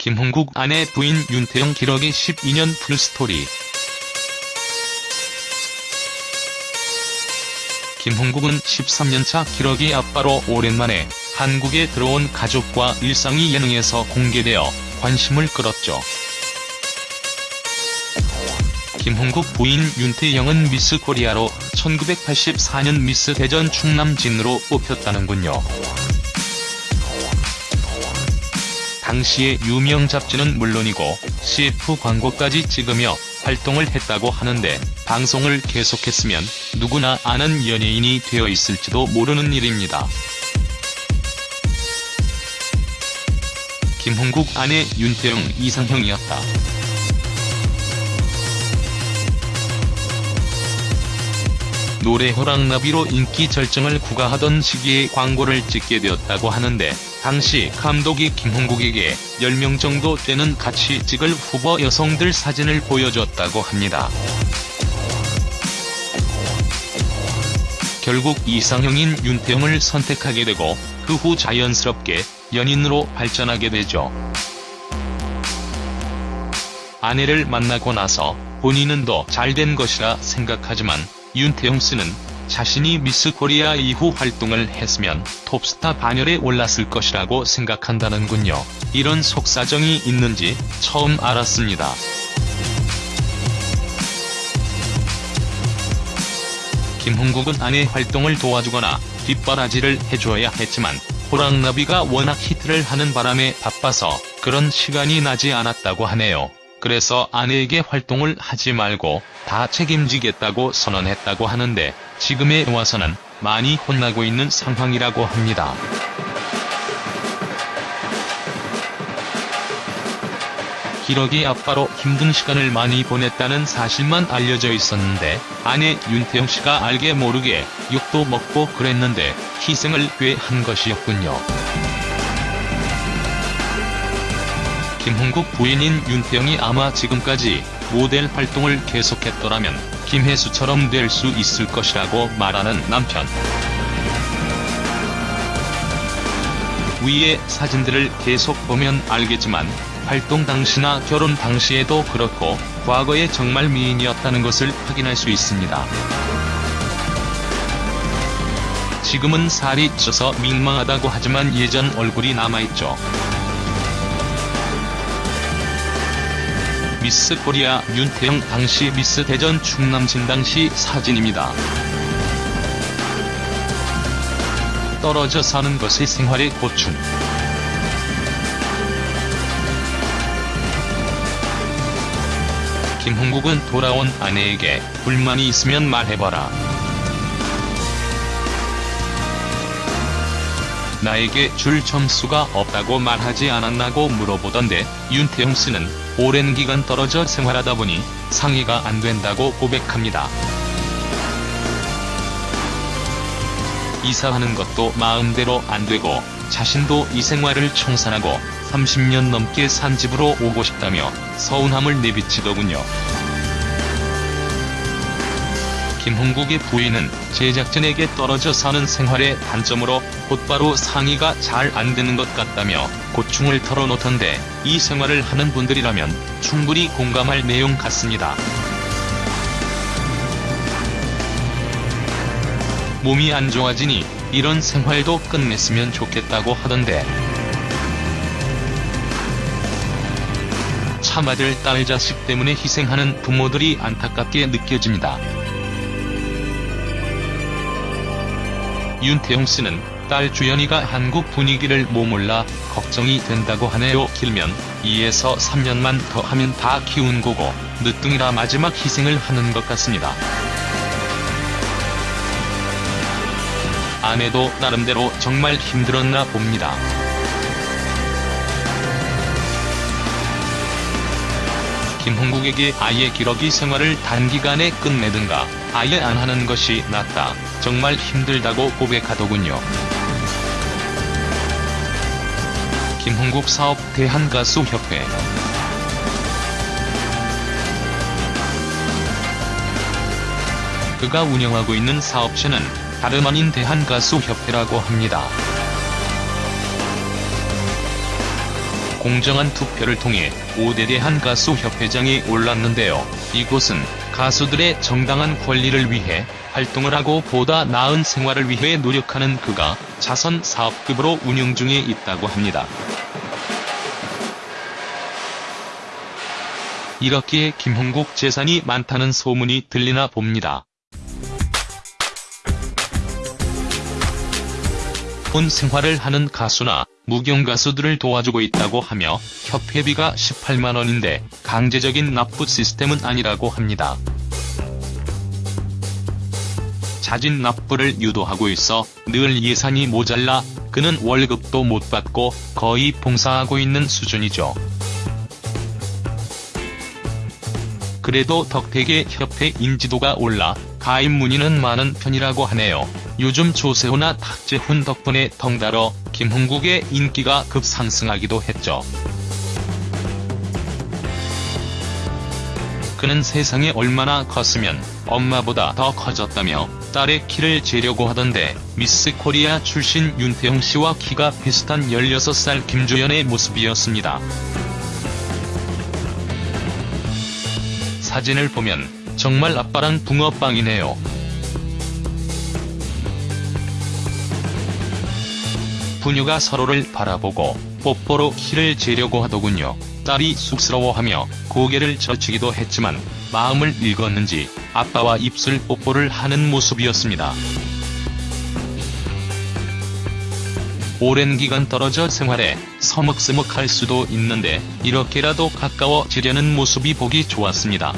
김홍국 아내 부인 윤태영 기러기 12년 full story 김홍국은 13년차 기러기 아빠로 오랜만에 한국에 들어온 가족과 일상이 예능에서 공개되어 관심을 끌었죠. 김홍국 부인 윤태영은 미스 코리아로 1984년 미스 대전 충남 진으로 뽑혔다는군요. 당시의 유명 잡지는 물론이고 CF 광고까지 찍으며 활동을 했다고 하는데 방송을 계속했으면 누구나 아는 연예인이 되어 있을지도 모르는 일입니다. 김홍국 아내 윤태영 이상형이었다. 노래 호랑나비로 인기 절정을 구가하던 시기에 광고를 찍게 되었다고 하는데 당시 감독이 김홍국에게 10명 정도 되는 같이 찍을 후보 여성들 사진을 보여줬다고 합니다. 결국 이상형인 윤태영을 선택하게 되고 그 후 자연스럽게 연인으로 발전하게 되죠. 아내를 만나고 나서 본인은 더 잘된 것이라 생각하지만 윤태영 씨는 자신이 미스 코리아 이후 활동을 했으면 톱스타 반열에 올랐을 것이라고 생각한다는군요. 이런 속사정이 있는지 처음 알았습니다. 김홍국은 아내 활동을 도와주거나 뒷바라지를 해줘야 했지만 호랑나비가 워낙 히트를 하는 바람에 바빠서 그런 시간이 나지 않았다고 하네요. 그래서 아내에게 활동을 하지 말고 다 책임지겠다고 선언했다고 하는데 지금에 와서는 많이 혼나고 있는 상황이라고 합니다. 기러기 아빠로 힘든 시간을 많이 보냈다는 사실만 알려져 있었는데 아내 윤태영 씨가 알게 모르게 욕도 먹고 그랬는데 희생을 꽤 한 것이었군요. 김홍국 부인인 윤태영이 아마 지금까지 모델 활동을 계속했더라면 김혜수처럼 될 수 있을 것이라고 말하는 남편. 위의 사진들을 계속 보면 알겠지만 활동 당시나 결혼 당시에도 그렇고 과거에 정말 미인이었다는 것을 확인할 수 있습니다. 지금은 살이 쪄서 민망하다고 하지만 예전 얼굴이 남아있죠. 미스 코리아 윤태영 당시 미스 대전 충남진 당시 사진입니다. 떨어져 사는 것이 생활의 고충. 김홍국은 돌아온 아내에게 불만이 있으면 말해봐라. 나에게 줄 점수가 없다고 말하지 않았나고 물어보던데 윤태영 씨는 오랜 기간 떨어져 생활하다 보니 상의가 안 된다고 고백합니다. 이사하는 것도 마음대로 안 되고 자신도 이 생활을 청산하고 30년 넘게 산 집으로 오고 싶다며 서운함을 내비치더군요. 김홍국의 부인은 제작진에게 떨어져 사는 생활의 단점으로 곧바로 상의가 잘 안되는 것 같다며 고충을 털어놓던데 이 생활을 하는 분들이라면 충분히 공감할 내용 같습니다. 몸이 안 좋아지니 이런 생활도 끝냈으면 좋겠다고 하던데 참아들 딸 자식 때문에 희생하는 부모들이 안타깝게 느껴집니다. 윤태용 씨는 딸 주연이가 한국 분위기를 모몰라 걱정이 된다고 하네요. 길면 2에서 3년만 더 하면 다 키운 거고 늦둥이라 마지막 희생을 하는 것 같습니다. 아내도 나름대로 정말 힘들었나 봅니다. 김홍국에게 아예 기러기 생활을 단기간에 끝내든가 아예 안 하는 것이 낫다. 정말 힘들다고 고백하더군요. 김홍국 사업 대한가수협회 그가 운영하고 있는 사업체는 다름 아닌 대한가수협회라고 합니다. 공정한 투표를 통해 5대 대 한 가수 협회장에 올랐는데요. 이곳은 가수들의 정당한 권리를 위해 활동을 하고 보다 나은 생활을 위해 노력하는 그가 자선 사업급으로 운영 중에 있다고 합니다. 이렇기에 김홍국 재산이 많다는 소문이 들리나 봅니다. 본 생활을 하는 가수나 무경 가수들을 도와주고 있다고 하며 협회비가 18만원인데 강제적인 납부 시스템은 아니라고 합니다. 자진 납부를 유도하고 있어 늘 예산이 모자라 그는 월급도 못 받고 거의 봉사하고 있는 수준이죠. 그래도 덕택의 협회 인지도가 올라 가입 문의는 많은 편이라고 하네요. 요즘 조세호나 탁재훈 덕분에 덩달아 김흥국의 인기가 급상승하기도 했죠. 그는 세상에 얼마나 컸으면 엄마보다 더 커졌다며 딸의 키를 재려고 하던데 미스 코리아 출신 윤태영 씨와 키가 비슷한 16살 김조연의 모습이었습니다. 사진을 보면 정말 아빠랑 붕어빵이네요. 부녀가 서로를 바라보고 뽀뽀로 키를 재려고 하더군요. 딸이 쑥스러워하며 고개를 젖히기도 했지만 마음을 읽었는지 아빠와 입술 뽀뽀를 하는 모습이었습니다. 오랜 기간 떨어져 생활에 서먹서먹할 수도 있는데 이렇게라도 가까워지려는 모습이 보기 좋았습니다.